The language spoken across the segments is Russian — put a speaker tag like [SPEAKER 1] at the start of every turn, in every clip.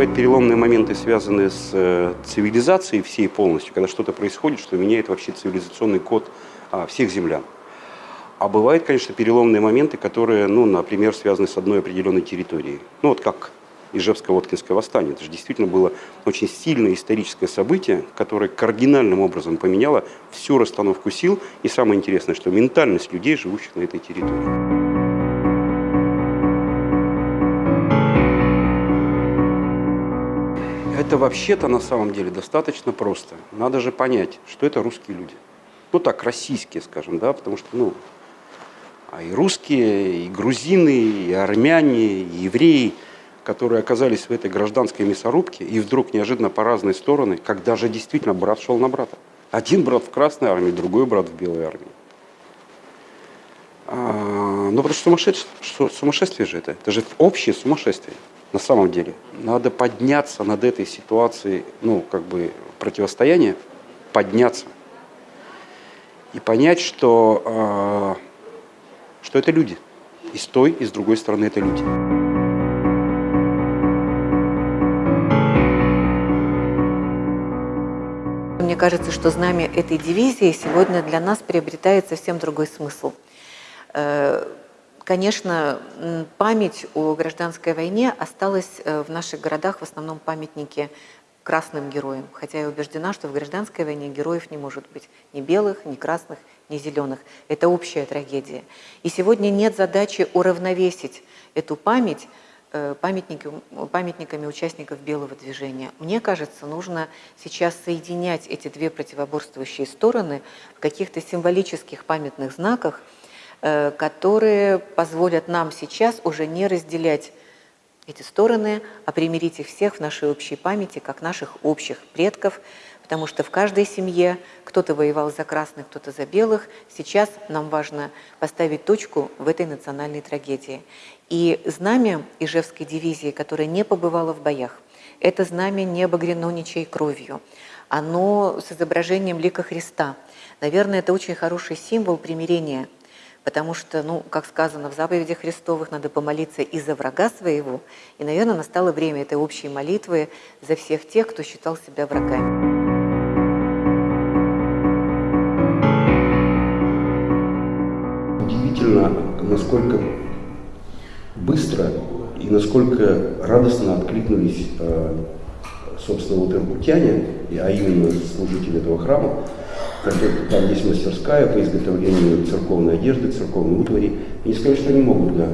[SPEAKER 1] бывают переломные моменты, связанные с э, цивилизацией всей полностью, когда что-то происходит, что меняет вообще цивилизационный код а, всех землян. А бывают, конечно, переломные моменты, которые, ну, например, связаны с одной определенной территорией. Ну, вот как Ижевско-Воткинское восстание. Это же действительно было очень сильное историческое событие, которое кардинальным образом поменяло всю расстановку сил. И самое интересное, что ментальность людей, живущих на этой территории. Это вообще-то на самом деле достаточно просто. Надо же понять, что это русские люди. Ну так, российские, скажем, да, потому что, ну, а и русские, и грузины, и армяне, и евреи, которые оказались в этой гражданской мясорубке, и вдруг неожиданно по разные стороны, когда же действительно брат шел на брата. Один брат в Красной армии, другой брат в Белой армии. А, ну, потому что сумасшествие, сумасшествие же это. Это же общее сумасшествие на самом деле. Надо подняться над этой ситуацией, ну, как бы противостояния, подняться и понять, что, э, что это люди. И с той, и с другой стороны это люди.
[SPEAKER 2] Мне кажется, что знамя этой дивизии сегодня для нас приобретает совсем другой смысл. Конечно, память о гражданской войне осталась э, в наших городах в основном памятники красным героям, хотя я убеждена, что в гражданской войне героев не может быть ни белых, ни красных, ни зеленых. Это общая трагедия. И сегодня нет задачи уравновесить эту память э, памятниками, памятниками участников белого движения. Мне кажется, нужно сейчас соединять эти две противоборствующие стороны в каких-то символических памятных знаках – которые позволят нам сейчас уже не разделять эти стороны, а примирить их всех в нашей общей памяти, как наших общих предков, потому что в каждой семье кто-то воевал за красных, кто-то за белых. Сейчас нам важно поставить точку в этой национальной трагедии. И знамя Ижевской дивизии, которая не побывала в боях, это знамя не обогрено ничьей кровью. Оно с изображением лика Христа. Наверное, это очень хороший символ примирения – потому что, ну, как сказано в заповедях Христовых, надо помолиться и за врага своего, и, наверное, настало время этой общей молитвы за всех тех, кто считал себя врагами.
[SPEAKER 1] Удивительно, насколько быстро и насколько радостно откликнулись, э, собственно, вот иркутяне, а именно служители этого храма, там есть мастерская по изготовлению церковной одежды, церковной утвари. И не что они могут да,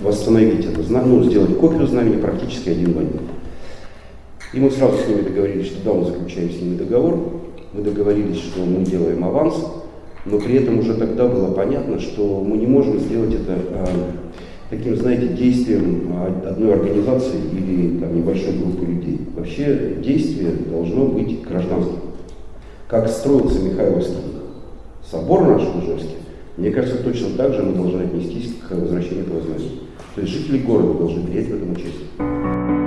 [SPEAKER 1] восстановить это знамя, ну, сделать копию знамени практически один в один. И мы сразу с ними договорились, что да, мы заключаем с ними договор, мы договорились, что мы делаем аванс, но при этом уже тогда было понятно, что мы не можем сделать это а, таким, знаете, действием а, одной организации или там, небольшой группы людей. Вообще действие должно быть гражданским как строился Михайловский собор наш Ужевский, мне кажется, точно так же мы должны отнестись к возвращению Поздновича. То есть жители города должны принять в этом участие.